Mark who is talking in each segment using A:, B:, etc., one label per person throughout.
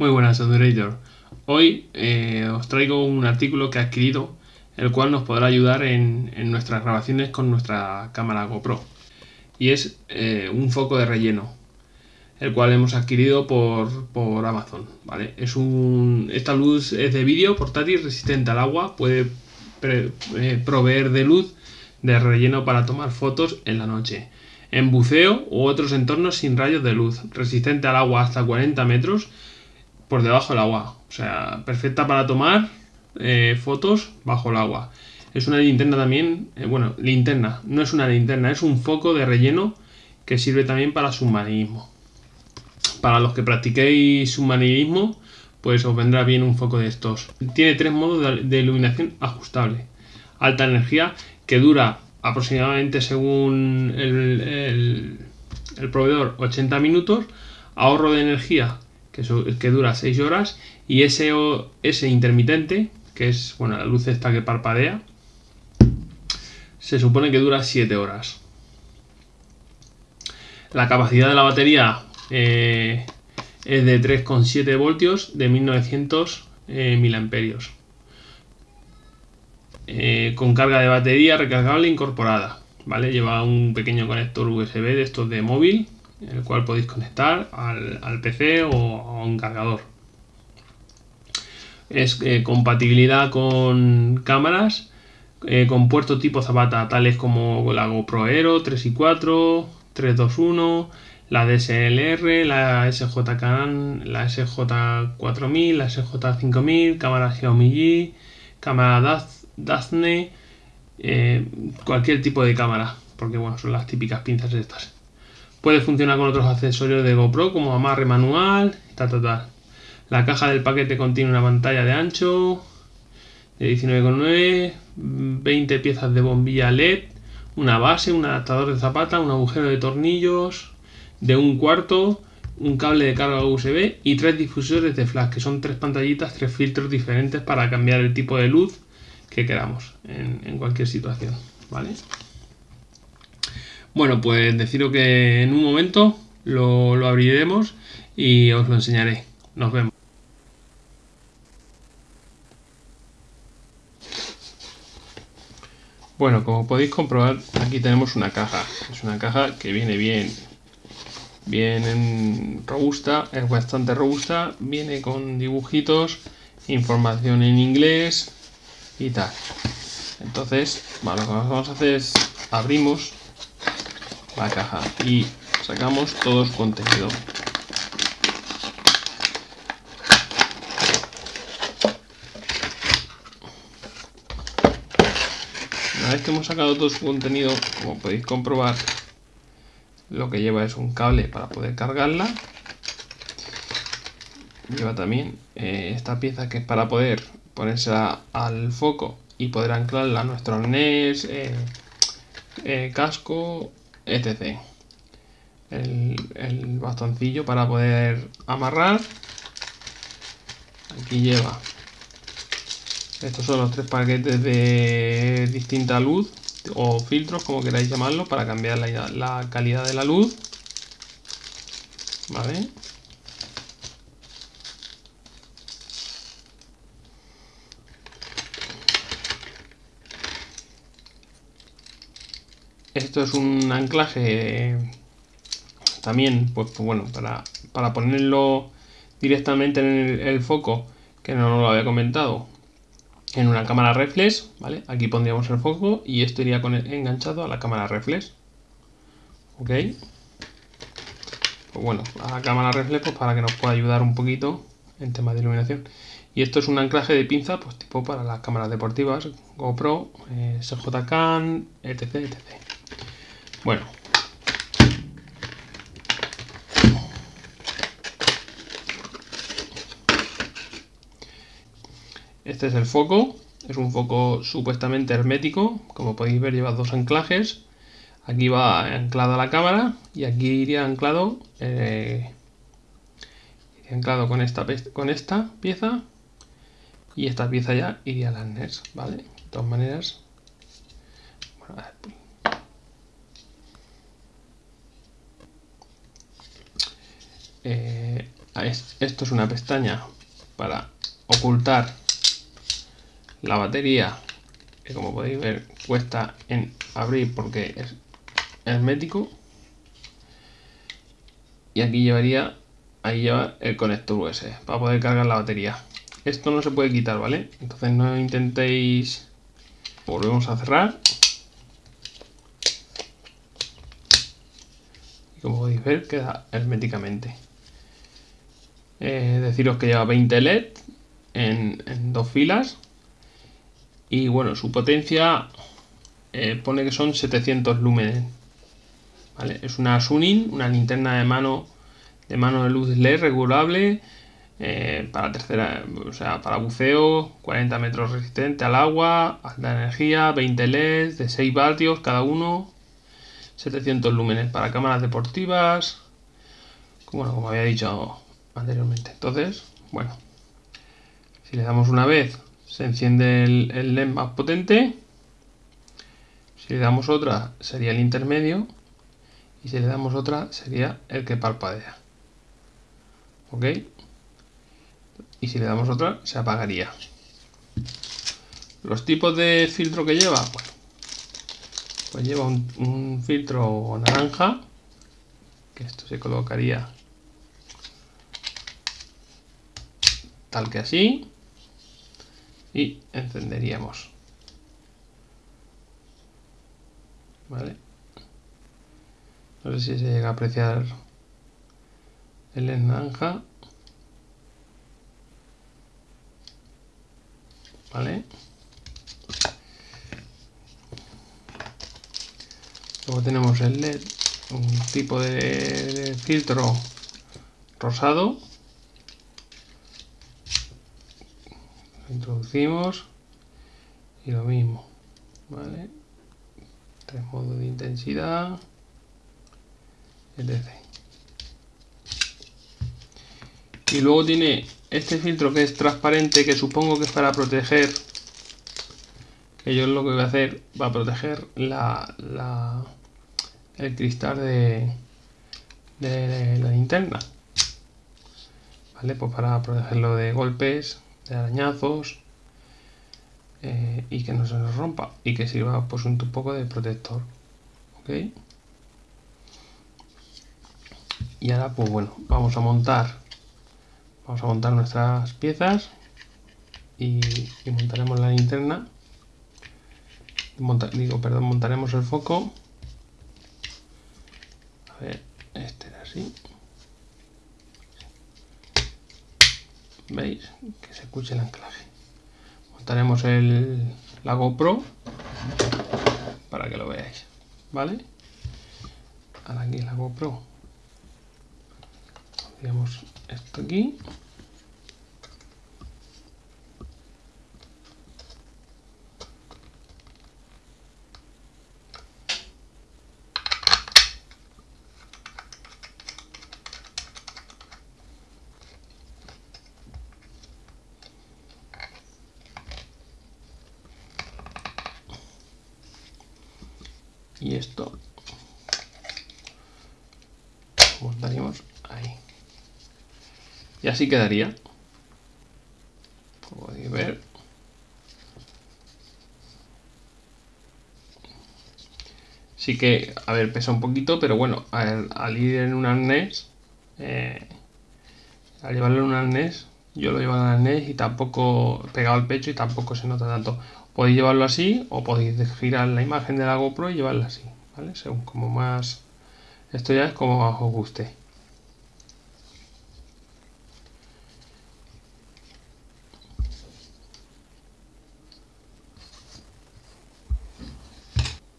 A: Muy buenas, Educator. Hoy eh, os traigo un artículo que he adquirido, el cual nos podrá ayudar en, nuestras grabaciones con nuestra cámara GoPro. Y es eh, un foco de relleno, el cual hemos adquirido por, Amazon. ¿vale? Es un, esta luz es de vídeo portátil resistente al agua, puede eh, proveer de luz de relleno para tomar fotos en la noche. En buceo u otros entornos sin rayos de luz, resistente al agua hasta 40 metros por debajo del agua. O sea, perfecta para tomar eh, fotos bajo el agua. Es una linterna también, eh, bueno, linterna, no es una linterna, es un foco de relleno que sirve también para submarinismo. Para los que practiquéis submarinismo, pues os vendrá bien un foco de estos. Tiene tres modos de iluminación ajustable. Alta energía, que dura aproximadamente según el, proveedor 80 minutos, ahorro de energía que, dura 6 horas y ese, ese intermitente, que es bueno, la luz esta que parpadea, se supone que dura 7 horas. La capacidad de la batería eh, es de 3,7 voltios de 1900 eh, miliamperios. Eh, con carga de batería recargable incorporada. ¿vale? Lleva un pequeño conector USB de estos de móvil, el cual podéis conectar al, PC o a un cargador. Es eh, compatibilidad con cámaras eh, con puertos tipo Zapata, tales como la GoPro Aero 3 y 4, 321, la DSLR, la SJ Canon, la SJ4000, la SJ5000, cámara Xiaomi G, cámara Daphne, eh, cualquier tipo de cámara, porque bueno, son las típicas pinzas estas. Puede funcionar con otros accesorios de GoPro como amarre manual, tal, tal. La caja del paquete contiene una pantalla de ancho de 19,9, 20 piezas de bombilla LED, una base, un adaptador de zapata, un agujero de tornillos de un cuarto, un cable de carga USB y tres difusores de flash, que son tres pantallitas, tres filtros diferentes para cambiar el tipo de luz que queramos en, cualquier situación, ¿vale? Bueno, pues deciros que en un momento lo, lo abriremos y os lo enseñaré. Nos vemos. Bueno, como podéis comprobar, aquí tenemos una caja. Es una caja que viene bien, bien robusta, es bastante robusta. Viene con dibujitos, información en inglés, y tal. Entonces, lo que vamos a hacer es abrimos la caja y sacamos todo su contenido. Una vez que hemos sacado todo su contenido, como podéis comprobar, lo que lleva es un cable para poder cargarla. Lleva también eh, esta pieza que es para poder ponérsela al foco y poder anclarla a nuestro arnés, eh, eh, casco, etc. El, el, bastoncillo para poder amarrar. Aquí lleva. Estos son los tres paquetes de distinta luz o filtros, como queráis llamarlo, para cambiar la, la calidad de la luz. ¿Vale? Esto es un anclaje también, pues, pues, bueno, para, para, ponerlo directamente en el, foco, que no, lo había comentado, en una cámara reflex, ¿vale? Aquí pondríamos el foco y esto iría enganchado a la cámara reflex. ¿Ok? Pues bueno, a la cámara reflex pues para que nos pueda ayudar un poquito en temas de iluminación. Y esto es un anclaje de pinza, pues tipo para las cámaras deportivas, GoPro, eh, etc, etc. Bueno. Este es el foco. Es un foco supuestamente hermético. Como podéis ver lleva dos anclajes. Aquí va anclada la cámara y aquí iría anclado, eh, anclado con esta, con esta pieza y esta pieza ya iría al arnés, ¿vale? De todas maneras, bueno, Eh, esto es una pestaña para ocultar la batería que como podéis ver cuesta en abrir porque es hermético. Y aquí llevaría ahí lleva el conector USB para poder cargar la batería. Esto no se puede quitar vale entonces no intentéis volvemos a cerrar. Y como podéis ver queda herméticamente eh, deciros que lleva 20 LED en, dos filas. Y bueno su potencia eh, pone que son 700 lúmenes es una Suning una linterna de mano de mano de luz LED regulable eh, para tercera, o sea, para buceo, 40 metros resistente al agua, alta energía, 20 LEDs de 6 vatios cada uno, 700 lúmenes para cámaras deportivas, bueno, como había dicho anteriormente. Entonces, bueno, si le damos una vez, se enciende el, el LED más potente, si le damos otra, sería el intermedio, y si le damos otra, sería el que parpadea. ¿Ok? y si le damos otra se apagaría. Los tipos de filtro que lleva, pues lleva un, filtro naranja, que esto se colocaría tal que así, y encenderíamos. ¿Vale? No sé si se llega a apreciar el naranja. ¿vale? Luego tenemos el LED, un tipo de, filtro rosado. Introducimos y lo mismo, ¿vale? Tres modos de intensidad, etc. Y luego tiene este filtro que es transparente, que supongo que es para proteger, que yo lo que voy a hacer va a proteger la, el cristal de, de, la linterna. ¿Vale? Pues para protegerlo de golpes, de arañazos eh, y que no se nos rompa y que sirva pues un poco de protector. ¿Ok? Y ahora pues bueno, vamos a montar Vamos a montar nuestras piezas y, montaremos la linterna. digo, perdón, montaremos el foco. A ver, este era así. ¿Veis? Que se escuche el anclaje. Montaremos el, la GoPro para que lo veáis. ¿Vale? Ahora aquí la GoPro. Pondríamos esto aquí y esto. Montaríamos ahí. Y así quedaría. Como podéis ver. Sí que a ver pesa un poquito pero bueno al, ir en un arnés eh, al llevarlo en un arnés yo lo llevo en un arnés y tampoco pegado al pecho y tampoco se nota tanto podéis llevarlo así o podéis girar la imagen de la GoPro y llevarla así ¿vale? según como más esto ya es como os guste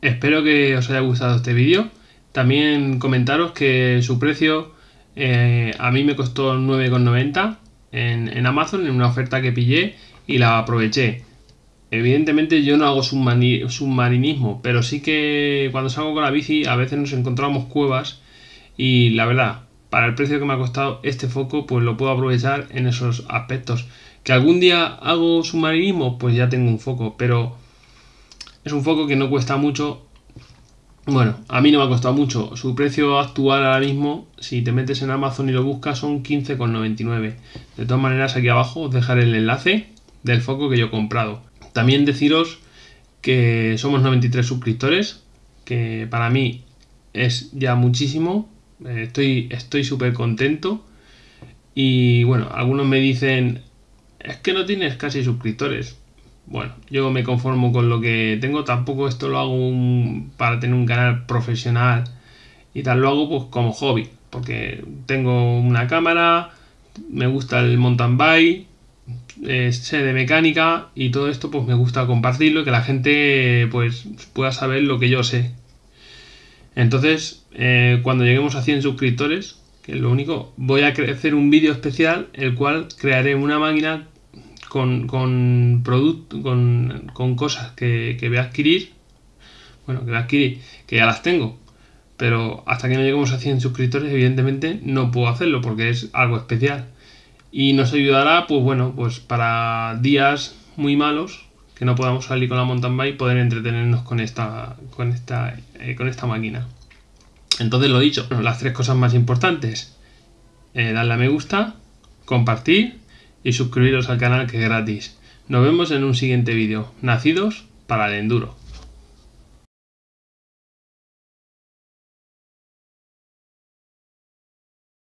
A: Espero que os haya gustado este vídeo. También comentaros que su precio eh, a mí me costó 9,90 en, en Amazon en una oferta que pillé y la aproveché. Evidentemente yo no hago submarinismo, pero sí que cuando salgo con la bici a veces nos encontramos cuevas y la verdad, para el precio que me ha costado este foco, pues lo puedo aprovechar en esos aspectos. Que algún día hago submarinismo, pues ya tengo un foco, pero es un foco que no cuesta mucho Bueno, a mí no me ha costado mucho. Su precio actual ahora mismo, si te metes en Amazon y lo buscas, son 15,99. De todas maneras, aquí abajo os dejaré el enlace del foco que yo he comprado. También deciros que somos 93 suscriptores, que para mí es ya muchísimo. Eh, estoy estoy súper contento. Y bueno, algunos me dicen, es que no tienes casi suscriptores. Bueno, yo me conformo con lo que tengo, tampoco esto lo hago para tener un canal profesional y tal, lo hago pues como hobby, porque tengo una cámara, me gusta el mountain bike, sé de mecánica y todo esto pues me gusta compartirlo y que la gente pues pueda saber lo que yo sé. Entonces, eh, cuando lleguemos a 100 suscriptores, que es lo único, voy a hacer un vídeo especial el cual crearé una máquina con, con, con, con cosas que, que voy a adquirir, bueno, que voy a adquirir, que ya las tengo, pero hasta que no lleguemos a 100 suscriptores, evidentemente no puedo hacerlo porque es algo especial. Y nos ayudará, pues bueno, pues para días muy malos, que no podamos salir con la mountain bike, poder entretenernos con esta, con esta, eh, con esta máquina. Entonces lo dicho, las tres cosas más importantes. Eh, darle a me gusta, compartir y suscribiros al canal que es gratis. Nos vemos en un siguiente vídeo. Nacidos para el enduro.